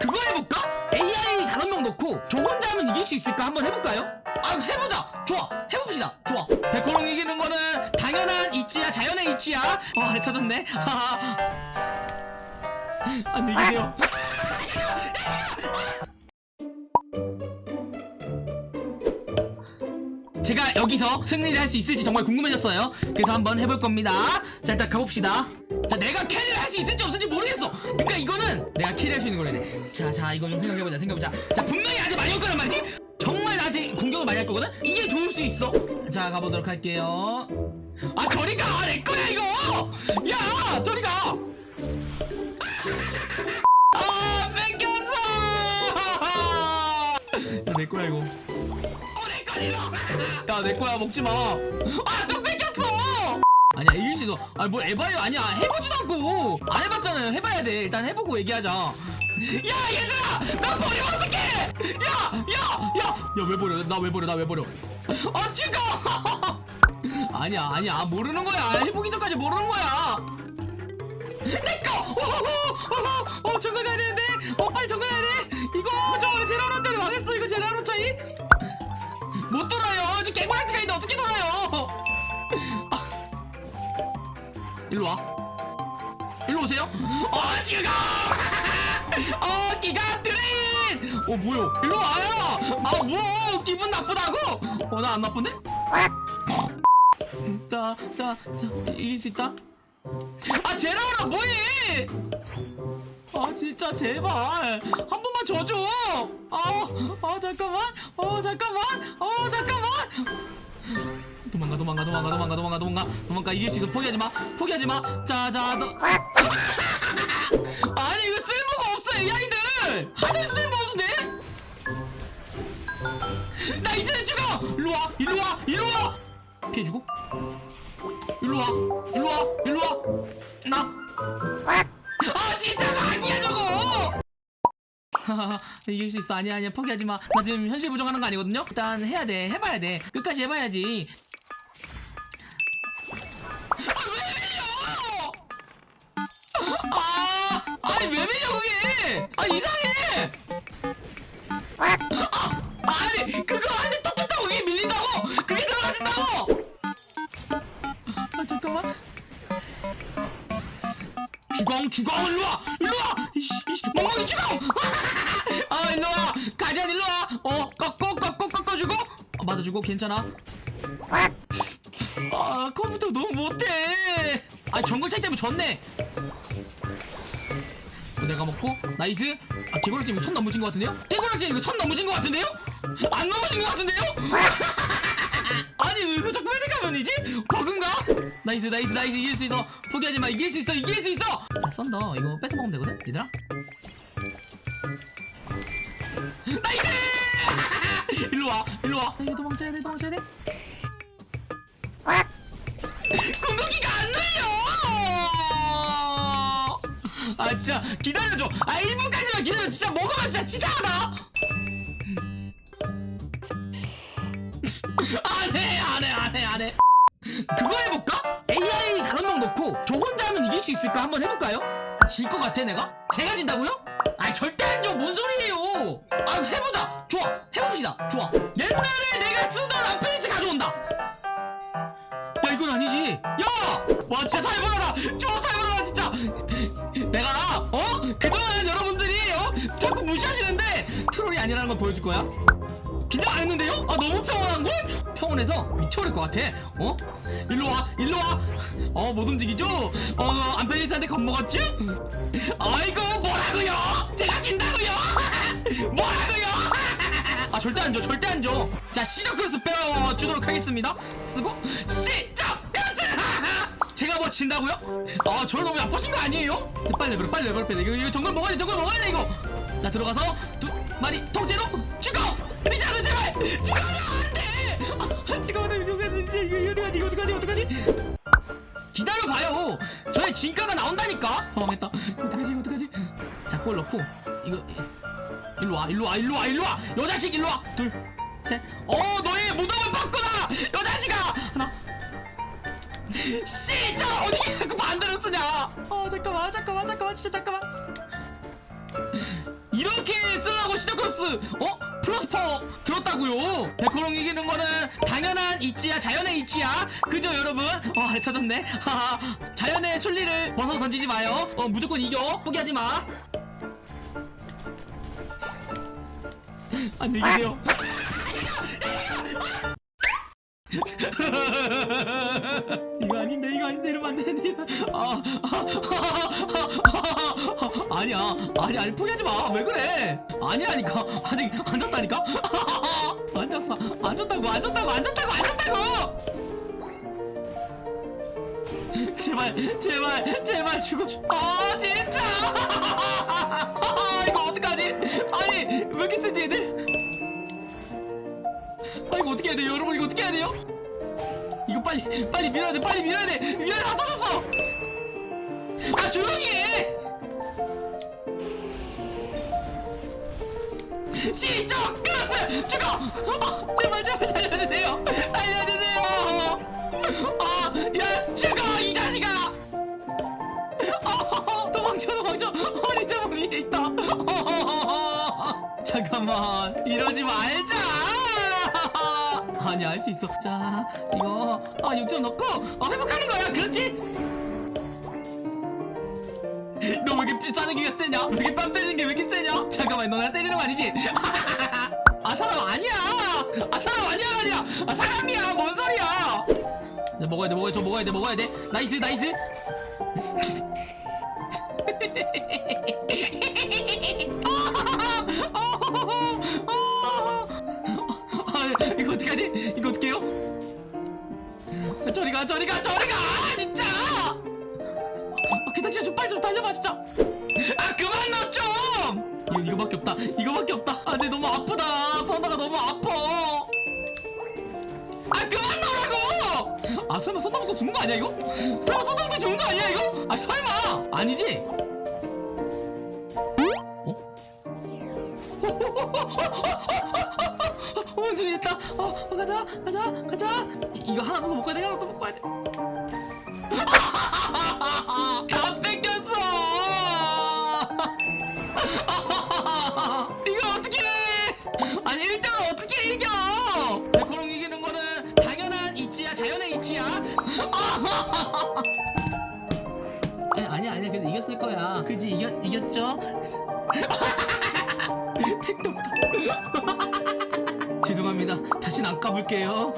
그거 해볼까? AI 다섯 명 넣고 저 혼자 하면 이길 수 있을까? 한번 해볼까요? 아 해보자! 좋아! 해봅시다! 좋아! 백호롱 이기는 거는 당연한 이치야 자연의 이치야! 와 아래 터졌네. 안녕히 계세요. 제가 여기서 승리를 할 수 있을지 정말 궁금해졌어요. 그래서 한번 해볼 겁니다. 자 일단 가봅시다 자 내가 캐리를 할 수 있을지 없을지 모르겠어. 그러니까 이거는 내가 캐리할 수 있는 거래 자자 이거 좀 생각해보자 생각해보자. 자 분명히 나한테 많이 올 거란 말이지? 정말 나한테 공격을 많이 할 거거든? 이게 좋을 수 있어. 자 가보도록 할게요. 아 저리 가 내 거야 이거! 야 저리 가! 아, 뺏겼어! 야, 내 거야, 이거. 어, 내 거야, 야, 내 거야, 먹지 마. 아, 또 뺏겼어! 아니야, 이길 수 있어. 아, 뭘 에바예요? 아니야, 해보지도 않고. 안 해봤잖아요. 해봐야 돼. 일단 해보고 얘기하자. 야, 얘들아! 나 버리면 어떡해! 야! 야! 야! 야, 왜 버려? 나 왜 버려? 나 왜 버려? 아, 죽어! 아니야, 아니야. 모르는 거야. 해보기 전까지 모르는 거야. 내꺼! 어, 정글 가야 되는데? 어, 빨리 정글 가야 돼! 이거, 저, 제라로 때문에 망했어, 이거 제라로 차이? 못 돌아요! 지금 개구락지가 있는데 어떻게 돌아요! 일로 와. 일로 오세요. 어, 지금 가! 어, 기가 트레인! 어, 뭐요? 일로 와요! 아, 뭐! 기분 나쁘다고? 어, 나 안 나쁜데? 자, 자, 자, 이길 수 있다? 아 제라오라 뭐해 아 진짜 제발 한 번만 져줘 아, 아 잠깐만 어 잠깐만 어 잠깐만 도망가 도망가 도망가 도망가 도망가 도망가. 도망가 이길 수 있어. 포기하지 마. 포기하지 마. 자자 너 아니 이거 쓸모가 없어 AI들. 하늘 쓸모 없네? 나 이제 죽어. 일로 와 일로 와 일로 와. 피해주고. 일로 와 일로 와 일로 와 나. 아 진짜 사기야 저거 이길 수 있어. 아니야 아니야. 포기하지 마나 지금 현실 부정하는 거 아니거든요? 일단 해야 돼. 해봐야 돼. 끝까지 해봐야지. 아왜 밀려? 아 아니 왜 밀려 그게? 아 이상해! 아 아니 그거 안에 톡톡하고 이게 밀린다고? 그게 들어가진다고? 아 잠깐만. 주공 일로와 일로와 어, 맞아주고 괜찮아? 아 컴퓨터 너무 못해. 아 정글 차이 때문에 졌네. 어, 내가 먹고? Nice. 아 개구락지 이거 선 넘으신 것 같은데요? 개구락지 이거 선 넘으신 것 같은데요? 안 넘으신 것 같은데요? 아니 왜 자꾸 회색화면이지? 버그인가? Nice nice nice. 이길 수 있어. 포기하지 마. 이길 수 있어. 이길 수 있어. 자 썬더. 이거 뺏어 먹으면 되거든? 얘들아. Nice 일로 와 일로 와. 이거 도망쳐야 돼 도망쳐야 돼. 궁극기가 안 눌려! 아 진짜 기다려줘. 아 1분까지만 기다려. 진짜 먹으면 진짜 치사하다. 안해 안해 안해 안해. 그거 해볼까? AI 다섯 명 넣고 저 혼자 하면 이길 수 있을까? 한번 해볼까요? 질 것 같아 내가? 제가 진다고요? 아 절대 안줘뭔 소리예요 아 해보자 좋아 해봅시다 좋아 옛날에 내가 쓰던 아페이스 가져온다 야 이건 아니지 야와 진짜 살벌하다 좋아 살벌하다 진짜 내가 어? 그동안 여러분들이 어? 자꾸 무시하시는데 트롤이 아니라는 걸 보여줄 거야 긴장 안 했는데요? 아 너무 평온한걸? 평온해서 미쳐버릴 것 같아 어? 일로와 일로와 어 못 움직이죠? 어 안펠리스한테 겁먹었지? 아이고 뭐라고요? 제가 진다고요? 뭐라고요? 아 절대 안 줘 절대 안 줘 자 시작 크로스 빼주도록 하겠습니다. 쓰고 시작! 크로스! 제가 뭐 진다고요? 아 저를 너무 나쁘신 거 아니에요? 빨리 레벨 빨리 레벨 빨리. 이거, 이거 정글 먹어야 돼 정글 먹어야 돼 이거. 자 들어가서 두 마리 통째로 죽어! 리자드 제발! 죽어 안돼! 아, 잠깐만 이거 어떡하지 이거 어떡하지 어떡하지? 기다려봐요. 저의 진가가 나온다니까. 당황했다. 어떡하지 이거 어떡하지? 자골 넣고 이거 일로와 일로와 일로와 일로와. 여자식 일로와. 둘셋어 너의 무덤을 봤구나 여자식아. 하나. 씨자 어디 자꾸 반대로 쓰냐? 아 잠깐만 잠깐만 잠깐만 진짜 잠깐만. 시작 코스. 어? 플러스 파워 들었다고요? 백호롱 이기는 거는 당연한 이치야 자연의 이치야. 그죠 여러분? 어 아래 터졌네. 하하. 자연의 순리를 벗어 던지지 마요. 어 무조건 이겨. 포기하지 마 안녕히 계세요. 이거 아닌데 이거 아닌데 이러면 안 되는데. 아, 아, 아 니야. 아니 아니 포기하지 마왜 그래? 아니라니까. 아직 안 졌다니까? 안 졌어. 안 졌다고 안 졌다고 안 졌다고 안 졌다고! 제발 제발 제발 죽어줘 아 진짜! 아, 이거 어떡하지? 아니 왜 이렇게 쓰지 아 해야 돼요 여러분. 이거 어떻게 해야 돼요? 이거 빨리 빨리 밀어야 돼 빨리 밀어야 돼. 밀어야 다 터졌어. 아 조용히 해. 시청 크로스 죽어! 어, 제발 제발 살려주세요. 살려주세요. 아야 죽어 이 자식아! 어, 도망쳐 도망쳐. 어리 자몽 위에 있다. 어, 잠깐만. 이러지 말자 아니 알 수 있어. 자 이거 아 6점 넣고 어, 회복하는 거야. 그렇지? 너 왜 이렇게 비싸는 게 세냐? 왜 이렇게 뺨 때리는 게 왜 이렇게 세냐? 잠깐만 너 나 때리는 거 아니지? 아 사람 아니야! 아 사람 아니야 아니야! 아 사람이야! 뭔 소리야! 자, 먹어야 돼 먹어야 돼저 먹어야 돼 먹어야 돼. nice nice 저리가 저리가 저리가 아, 진짜 아, 진짜 좀 빨리 좀 달려봐 진짜 아 그만 넣좀 이거, 이거밖에 없다 이거밖에 없다 아내 너무 아프다 선다가 너무 아파 아 그만 넣으라고 아 설마 선다 먹고 죽는 거 아니야 이거? 설마 선다 먹고 죽는 거 아니야 이거? 아 설마 아니지? 어, 원숭이 됐다. 어, 어, 가자, 가자, 가자. 이- 이거 하나 더 돼, 하나 더 먹어 이겼죠? 택도 없다. 죄송합니다. 다시는 안 까불게요.